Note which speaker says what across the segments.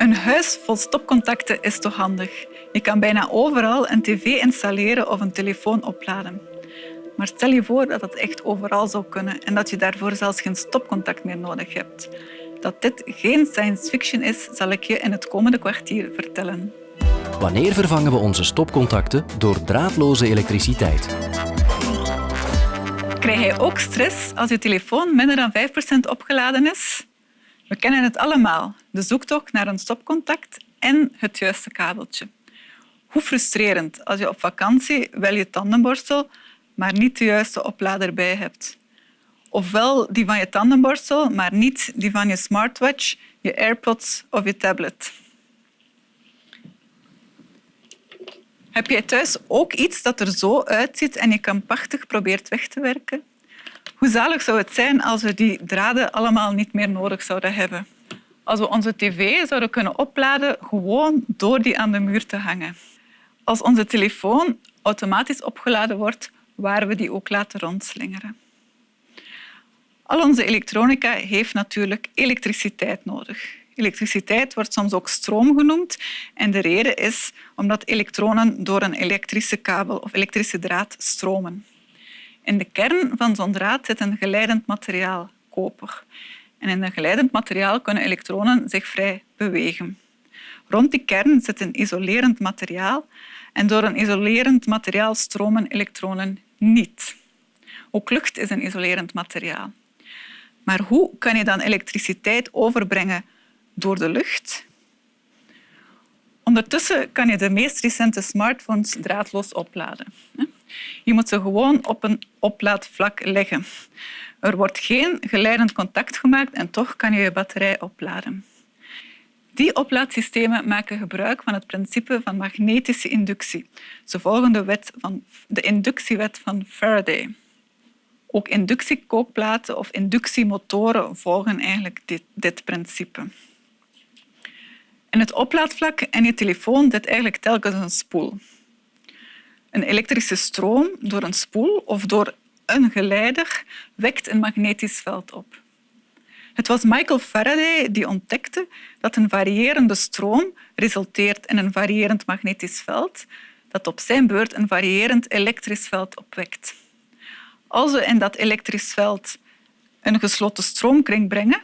Speaker 1: Een huis vol stopcontacten is toch handig? Je kan bijna overal een tv installeren of een telefoon opladen. Maar stel je voor dat het echt overal zou kunnen en dat je daarvoor zelfs geen stopcontact meer nodig hebt. Dat dit geen science fiction is, zal ik je in het komende kwartier vertellen.
Speaker 2: Wanneer vervangen we onze stopcontacten door draadloze elektriciteit?
Speaker 1: Krijg je ook stress als je telefoon minder dan 5% opgeladen is? We kennen het allemaal, de zoektocht naar een stopcontact en het juiste kabeltje. Hoe frustrerend als je op vakantie wel je tandenborstel, maar niet de juiste oplader bij hebt. Ofwel die van je tandenborstel, maar niet die van je smartwatch, je AirPods of je tablet. Heb jij thuis ook iets dat er zo uitziet en je krampachtig probeert weg te werken? Hoe zalig zou het zijn als we die draden allemaal niet meer nodig zouden hebben? Als we onze tv zouden kunnen opladen gewoon door die aan de muur te hangen. Als onze telefoon automatisch opgeladen wordt, waar we die ook laten rondslingeren. Al onze elektronica heeft natuurlijk elektriciteit nodig. Elektriciteit wordt soms ook stroom genoemd. En de reden is omdat elektronen door een elektrische kabel of elektrische draad stromen. In de kern van zo'n draad zit een geleidend materiaal, koper. En in een geleidend materiaal kunnen elektronen zich vrij bewegen. Rond die kern zit een isolerend materiaal en door een isolerend materiaal stromen elektronen niet. Ook lucht is een isolerend materiaal. Maar hoe kan je dan elektriciteit overbrengen door de lucht? Ondertussen kan je de meest recente smartphones draadloos opladen. Je moet ze gewoon op een oplaadvlak leggen. Er wordt geen geleidend contact gemaakt en toch kan je je batterij opladen. Die oplaadsystemen maken gebruik van het principe van magnetische inductie. Ze volgen de, wet van, de inductiewet van Faraday. Ook inductiekookplaten of inductiemotoren volgen eigenlijk dit, dit principe. In het oplaadvlak en je telefoon zit eigenlijk telkens een spoel. Een elektrische stroom door een spoel of door een geleider wekt een magnetisch veld op. Het was Michael Faraday die ontdekte dat een variërende stroom resulteert in een variërend magnetisch veld dat op zijn beurt een variërend elektrisch veld opwekt. Als we in dat elektrisch veld een gesloten stroomkring brengen,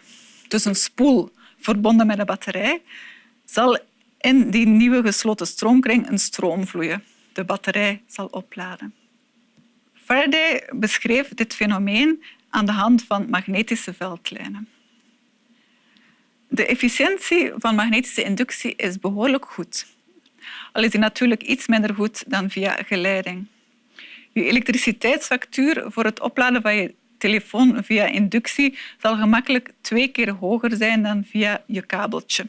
Speaker 1: dus een spoel verbonden met een batterij, zal in die nieuwe gesloten stroomkring een stroom vloeien. De batterij zal opladen. Faraday beschreef dit fenomeen aan de hand van magnetische veldlijnen. De efficiëntie van magnetische inductie is behoorlijk goed. Al is die natuurlijk iets minder goed dan via geleiding. Je elektriciteitsfactuur voor het opladen van je telefoon via inductie zal gemakkelijk twee keer hoger zijn dan via je kabeltje.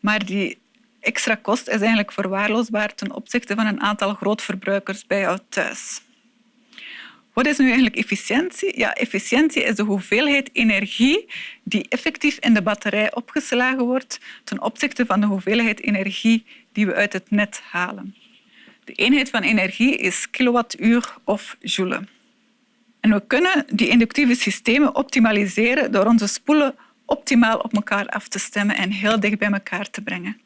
Speaker 1: Maar die extra kost is eigenlijk verwaarloosbaar ten opzichte van een aantal grootverbruikers bij jou thuis. Wat is nu eigenlijk efficiëntie? Ja, efficiëntie is de hoeveelheid energie die effectief in de batterij opgeslagen wordt ten opzichte van de hoeveelheid energie die we uit het net halen. De eenheid van energie is kilowattuur of joule. En we kunnen die inductieve systemen optimaliseren door onze spoelen optimaal op elkaar af te stemmen en heel dicht bij elkaar te brengen.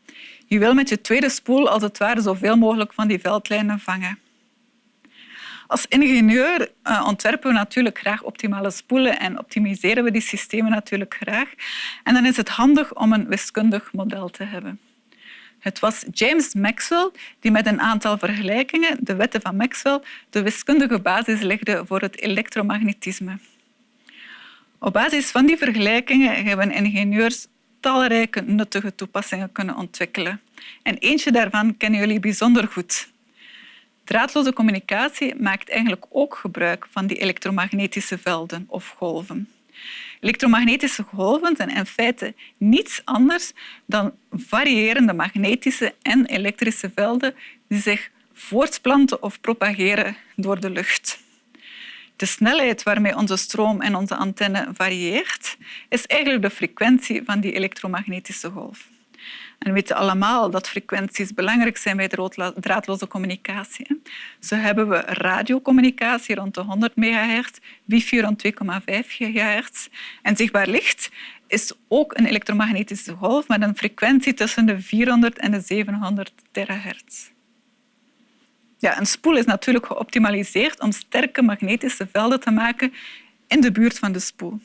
Speaker 1: Je wil met je tweede spoel als het ware zoveel mogelijk van die veldlijnen vangen. Als ingenieur uh, ontwerpen we natuurlijk graag optimale spoelen en optimiseren we die systemen natuurlijk graag. En dan is het handig om een wiskundig model te hebben. Het was James Maxwell die met een aantal vergelijkingen, de wetten van Maxwell, de wiskundige basis legde voor het elektromagnetisme. Op basis van die vergelijkingen hebben ingenieurs talrijke nuttige toepassingen kunnen ontwikkelen. En eentje daarvan kennen jullie bijzonder goed. Draadloze communicatie maakt eigenlijk ook gebruik van die elektromagnetische velden of golven. Elektromagnetische golven zijn in feite niets anders dan variërende magnetische en elektrische velden die zich voortplanten of propageren door de lucht. De snelheid waarmee onze stroom en onze antenne varieert, is eigenlijk de frequentie van die elektromagnetische golf. En we weten allemaal dat frequenties belangrijk zijn bij draadloze communicatie. Zo hebben we radiocommunicatie rond de 100 megahertz, wifi rond 2,5 gigahertz en zichtbaar licht is ook een elektromagnetische golf met een frequentie tussen de 400 en de 700 terahertz. Ja, een spoel is natuurlijk geoptimaliseerd om sterke magnetische velden te maken in de buurt van de spoel.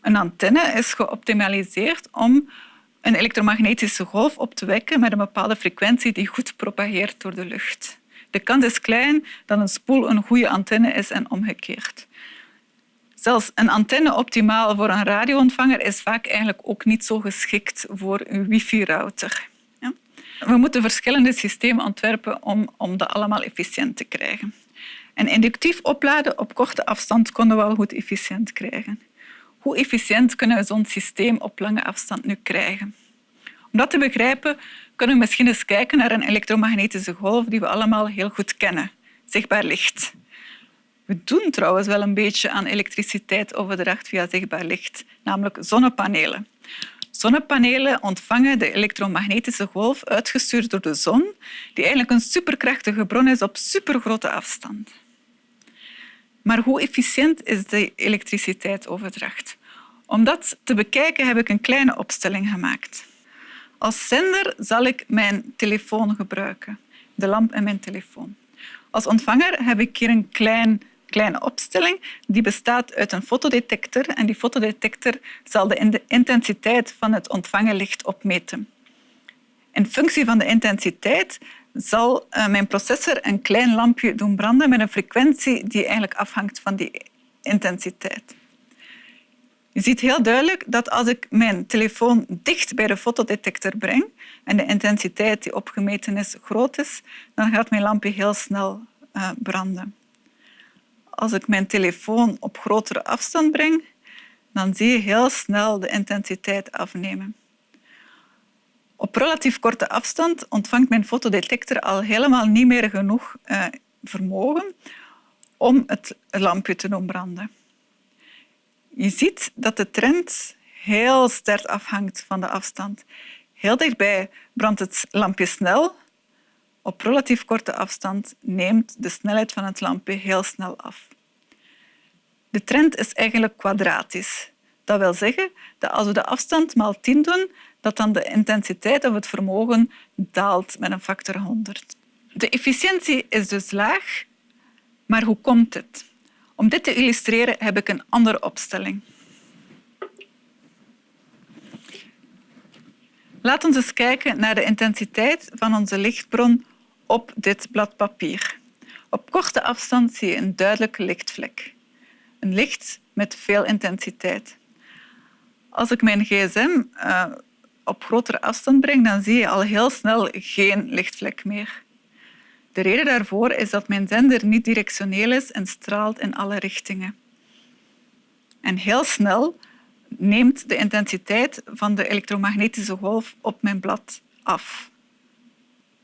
Speaker 1: Een antenne is geoptimaliseerd om een elektromagnetische golf op te wekken met een bepaalde frequentie die goed propageert door de lucht. De kans is klein dat een spoel een goede antenne is en omgekeerd. Zelfs een antenne optimaal voor een radioontvanger is vaak eigenlijk ook niet zo geschikt voor een wifi-router. We moeten verschillende systemen ontwerpen om, om dat allemaal efficiënt te krijgen. En inductief opladen op korte afstand konden we wel goed efficiënt krijgen. Hoe efficiënt kunnen we zo'n systeem op lange afstand nu krijgen? Om dat te begrijpen kunnen we misschien eens kijken naar een elektromagnetische golf die we allemaal heel goed kennen, zichtbaar licht. We doen trouwens wel een beetje aan elektriciteitsoverdracht via zichtbaar licht, namelijk zonnepanelen. Zonnepanelen ontvangen de elektromagnetische golf uitgestuurd door de zon, die eigenlijk een superkrachtige bron is op supergrote afstand. Maar hoe efficiënt is de elektriciteitsoverdracht? Om dat te bekijken heb ik een kleine opstelling gemaakt. Als zender zal ik mijn telefoon gebruiken, de lamp en mijn telefoon. Als ontvanger heb ik hier een klein kleine opstelling die bestaat uit een fotodetector en die fotodetector zal de intensiteit van het ontvangen licht opmeten. In functie van de intensiteit zal eh, mijn processor een klein lampje doen branden met een frequentie die eigenlijk afhangt van die intensiteit. Je ziet heel duidelijk dat als ik mijn telefoon dicht bij de fotodetector breng en de intensiteit die opgemeten is groot is, dan gaat mijn lampje heel snel uh, branden als ik mijn telefoon op grotere afstand breng, dan zie je heel snel de intensiteit afnemen. Op relatief korte afstand ontvangt mijn fotodetector al helemaal niet meer genoeg eh, vermogen om het lampje te doen branden. Je ziet dat de trend heel sterk afhangt van de afstand. Heel dichtbij brandt het lampje snel, op relatief korte afstand neemt de snelheid van het lampje heel snel af. De trend is eigenlijk kwadratisch. Dat wil zeggen dat als we de afstand maal 10 doen, dat dan de intensiteit of het vermogen daalt met een factor 100. De efficiëntie is dus laag, maar hoe komt het? Om dit te illustreren heb ik een andere opstelling. Laten we eens kijken naar de intensiteit van onze lichtbron op dit blad papier. Op korte afstand zie je een duidelijke lichtvlek. Een licht met veel intensiteit. Als ik mijn gsm uh, op grotere afstand breng, dan zie je al heel snel geen lichtvlek meer. De reden daarvoor is dat mijn zender niet directioneel is en straalt in alle richtingen. En heel snel neemt de intensiteit van de elektromagnetische golf op mijn blad af.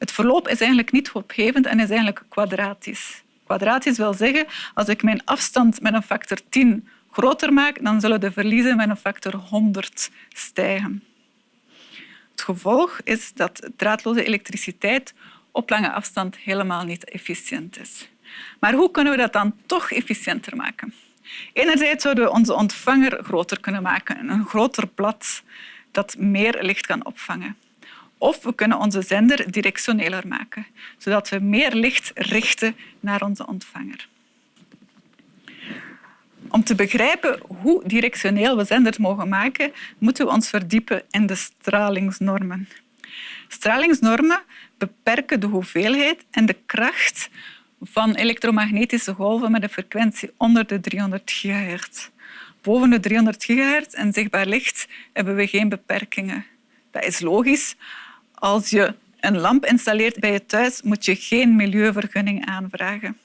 Speaker 1: Het verloop is eigenlijk niet opgevend en is eigenlijk kwadratisch. Kwadratisch wil zeggen, als ik mijn afstand met een factor 10 groter maak, dan zullen de verliezen met een factor 100 stijgen. Het gevolg is dat draadloze elektriciteit op lange afstand helemaal niet efficiënt is. Maar hoe kunnen we dat dan toch efficiënter maken? Enerzijds zouden we onze ontvanger groter kunnen maken, een groter blad dat meer licht kan opvangen. Of we kunnen onze zender directioneler maken, zodat we meer licht richten naar onze ontvanger. Om te begrijpen hoe directioneel we zenders mogen maken, moeten we ons verdiepen in de stralingsnormen. Stralingsnormen beperken de hoeveelheid en de kracht van elektromagnetische golven met een frequentie onder de 300 gigahertz. Boven de 300 gigahertz en zichtbaar licht hebben we geen beperkingen. Dat is logisch, als je een lamp installeert bij je thuis, moet je geen milieuvergunning aanvragen.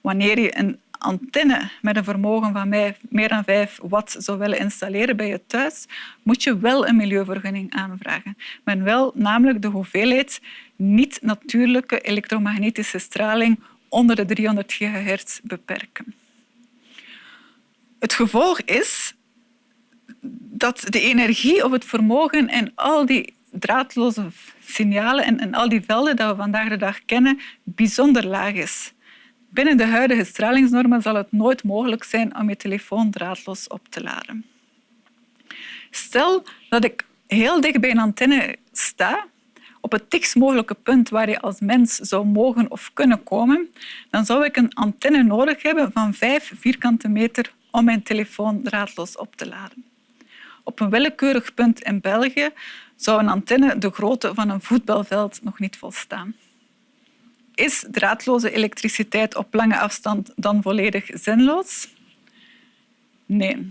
Speaker 1: Wanneer je een antenne met een vermogen van meer dan 5 watt zou willen installeren bij je thuis, moet je wel een milieuvergunning aanvragen. Maar wel namelijk de hoeveelheid niet-natuurlijke elektromagnetische straling onder de 300 gigahertz beperken. Het gevolg is dat de energie of het vermogen en al die draadloze signalen en, al die velden die we vandaag de dag kennen bijzonder laag is. Binnen de huidige stralingsnormen zal het nooit mogelijk zijn om je telefoon draadloos op te laden. Stel dat ik heel dicht bij een antenne sta, op het dichtst mogelijke punt waar je als mens zou mogen of kunnen komen, dan zou ik een antenne nodig hebben van vijf vierkante meter om mijn telefoon draadloos op te laden. Op een willekeurig punt in België zou een antenne de grootte van een voetbalveld nog niet volstaan. Is draadloze elektriciteit op lange afstand dan volledig zinloos? Nee.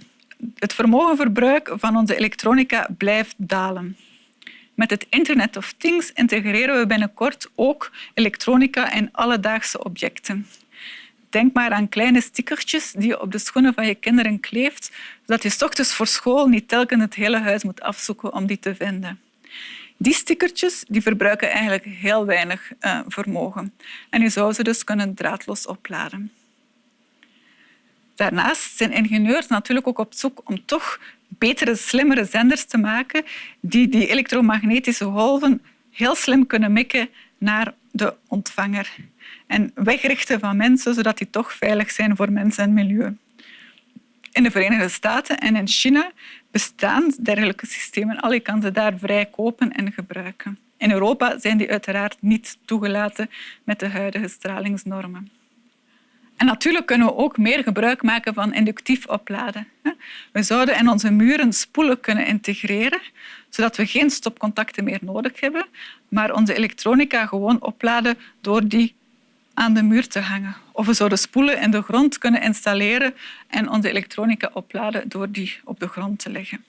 Speaker 1: Het vermogenverbruik van onze elektronica blijft dalen. Met het Internet of Things integreren we binnenkort ook elektronica in alledaagse objecten. Denk maar aan kleine stickertjes die je op de schoenen van je kinderen kleeft, zodat je s voor school niet telkens het hele huis moet afzoeken om die te vinden. Die stickertjes die verbruiken eigenlijk heel weinig uh, vermogen en je zou ze dus kunnen draadloos opladen. Daarnaast zijn ingenieurs natuurlijk ook op zoek om toch betere, slimmere zenders te maken die die elektromagnetische golven heel slim kunnen mikken naar de ontvanger en wegrichten van mensen, zodat die toch veilig zijn voor mensen en milieu. In de Verenigde Staten en in China bestaan dergelijke systemen al. Je kan ze daar vrij kopen en gebruiken. In Europa zijn die uiteraard niet toegelaten met de huidige stralingsnormen. Natuurlijk kunnen we ook meer gebruik maken van inductief opladen. We zouden in onze muren spoelen kunnen integreren, zodat we geen stopcontacten meer nodig hebben, maar onze elektronica gewoon opladen door die aan de muur te hangen. Of we zouden spoelen in de grond kunnen installeren en onze elektronica opladen door die op de grond te leggen.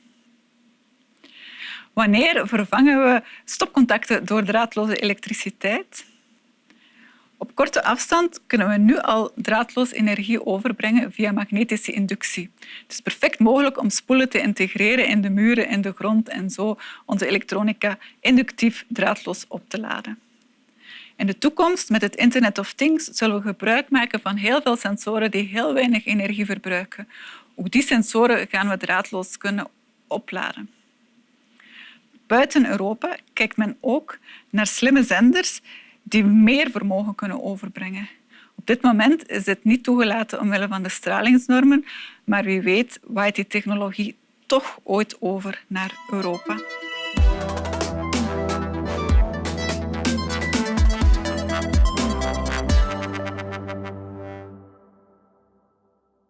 Speaker 1: Wanneer vervangen we stopcontacten door draadloze elektriciteit? Op korte afstand kunnen we nu al draadloos energie overbrengen via magnetische inductie. Het is perfect mogelijk om spoelen te integreren in de muren, in de grond en zo onze elektronica inductief draadloos op te laden. In de toekomst, met het Internet of Things, zullen we gebruik maken van heel veel sensoren die heel weinig energie verbruiken. Ook die sensoren gaan we draadloos kunnen opladen. Buiten Europa kijkt men ook naar slimme zenders die meer vermogen kunnen overbrengen. Op dit moment is dit niet toegelaten omwille van de stralingsnormen, maar wie weet waait die technologie toch ooit over naar Europa.